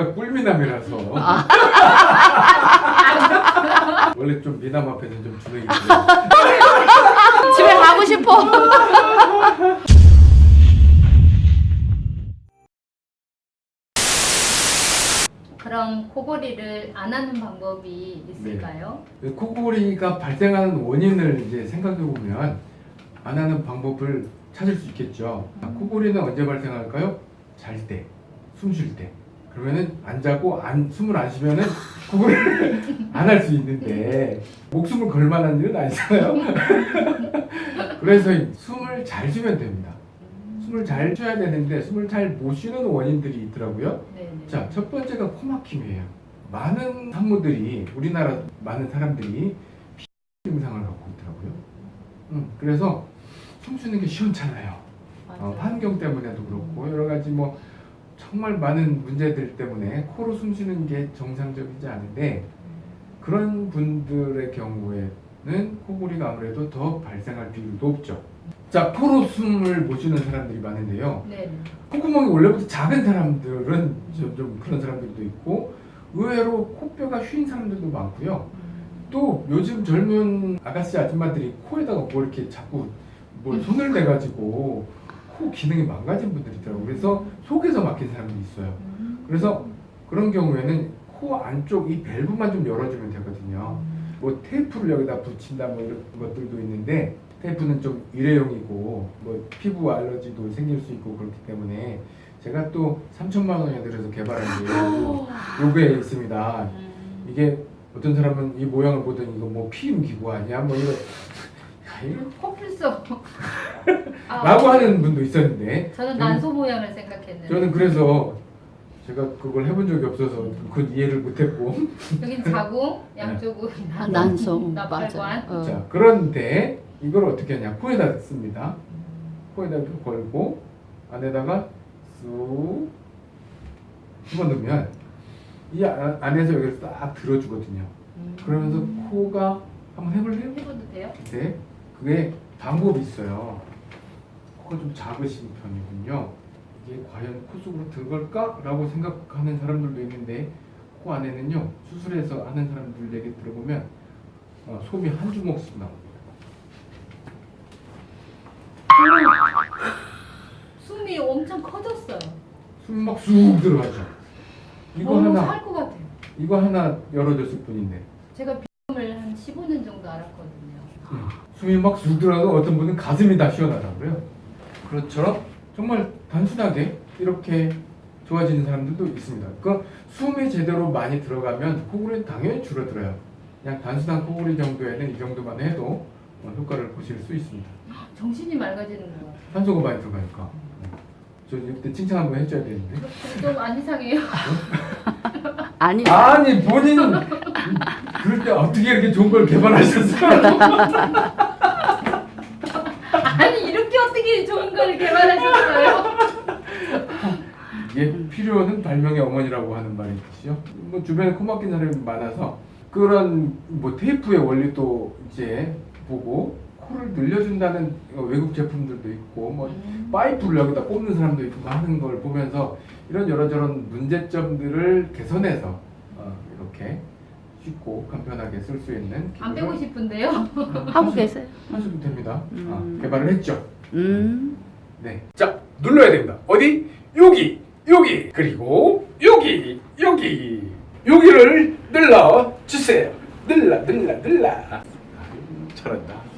제가 꿀미남이라서 원래 좀 미남 앞에서 좀 주눅이. 집에 가고 싶어. 그럼 코골이를 안 하는 방법이 있을까요? 그 코골이가 발생하는 원인을 이제 생각해 보면 안 하는 방법을 찾을 수 있겠죠. 아, 코골이는 언제 발생할까요? 잘 때, 숨 쉴 때. 그러면은 안 자고 안 숨을 안 쉬면은 코골이를 안할 수 있는데 목숨을 걸 만한 일은 아니잖아요. 그래서 이 숨을 잘 쉬면 됩니다. 숨을 잘 쉬어야 되는데 숨을 잘 못 쉬는 원인들이 있더라고요. 네네. 자, 첫 번째가 코막힘이에요. 많은 산모들이 우리나라 많은 사람들이 피 증상을 갖고 있더라고요. 음, 그래서 숨 쉬는 게 시원찮아요. 어, 환경 때문에도 그렇고 여러 가지 뭐 정말 많은 문제들 때문에 코로 숨 쉬는 게 정상적이지 않은데 그런 분들의 경우에는 코골이가 아무래도 더 발생할 비율이 높죠. 자, 코로 숨을 못 쉬는 사람들이 많은데요. 네네. 콧구멍이 원래부터 작은 사람들은 좀, 좀 그런 사람들도 있고 의외로 코뼈가 휜 사람들도 많고요. 또 요즘 젊은 아가씨 아줌마들이 코에다가 뭐 이렇게 자꾸 뭘 손을 대가지고 코 기능이 망가진 분들이 있더라고요. 그래서 속에서 막힌 사람도 있어요. 음. 그래서 그런 경우에는 코 안쪽 이 밸브만 좀 열어주면 되거든요. 뭐 테이프를 여기다 붙인다 뭐 이런 것들도 있는데 테이프는 좀 일회용이고 뭐 피부 알러지도 생길 수 있고 그렇기 때문에 제가 또 3천만 원에 들여서 개발한 게 요- 요게 있습니다. 음. 이게 어떤 사람은 이 모양을 보더니 이거 뭐 피임 기구 아니야? 뭐 이거 코뿔소. 아, 라고 하는 분도 있었는데 저는 난소 모양을 생각했는데. 저는 그래서 제가 그걸 해본 적이 없어서 그건 이해를 못했고 여긴 자궁, 양쪽은 아, 난소 나팔관. 어. 자 그런데 이걸 어떻게 하냐 코에다 씁니다 코에다 걸고 안에다가 쑥 집어 넣으면 이 안- 안에서 여기를 딱 들어주거든요 음. 그러면서 코가 한번 해볼래요? 해봐도 돼요? 네 그게 방법이 있어요 코가 좀 작으신 편이군요 이게 과연 코 속으로 들어갈까? 라고 생각하는 사람들도 있는데 코 안에는요 수술해서 하는 사람들 얘기 들어보면 어, 솜이 한 주먹씩 나옵니다 숨이 엄청 커졌어요. 숨막쑥 들어가죠 이거 너무 하나 살것 같아요. 이거 하나 열어줬을 뿐인데 제가 비염을 한 15년 정도 알았거든요. 음, 숨이 막쑥 들어가고 어떤 분은 가슴이 다 시원하다고요. 그렇죠. 정말 단순하게 이렇게 좋아지는 사람들도 있습니다. 그 숨이 제대로 많이 들어가면 코골이는 당연히 줄어들어요. 그냥 단순한 코골이 정도에는 이 정도만 해도 어, 효과를 보실 수 있습니다. 정신이 맑아지는 것 같아요. 산소가 많이 들어가니까. 음. 저 이때 칭찬 한번 해줘야 되는데. 좀안 이상해요. 아니. 아니 본인 그럴 때 어떻게 이렇게 좋은 걸 개발하셨어요? 어떻게 좋은 걸 개발하셨어요? 이게 필요는 발명의 어머니라고 하는 말이 있죠. 뭐 주변에 코 막힌 사람이 많아서 그런 뭐 테이프의 원리도 이제 보고 코를 늘려준다는 외국 제품들도 있고 뭐 음. 파이프를 여기다 꼽는 사람도 있고 하는 걸 보면서 이런 여러저런 문제점들을 개선해서 어, 이렇게 쉽고 간편하게 쓸 수 있는 안 빼고 싶은데요. 하고 계세요. 하셔도 됩니다. 음. 아, 개발을 했죠. 음. 네. 자, 눌러야 됩니다. 어디? 여기, 여기, 그리고 여기, 여기, 여기를 눌러 주세요. 눌러, 눌러, 눌러. 잘한다.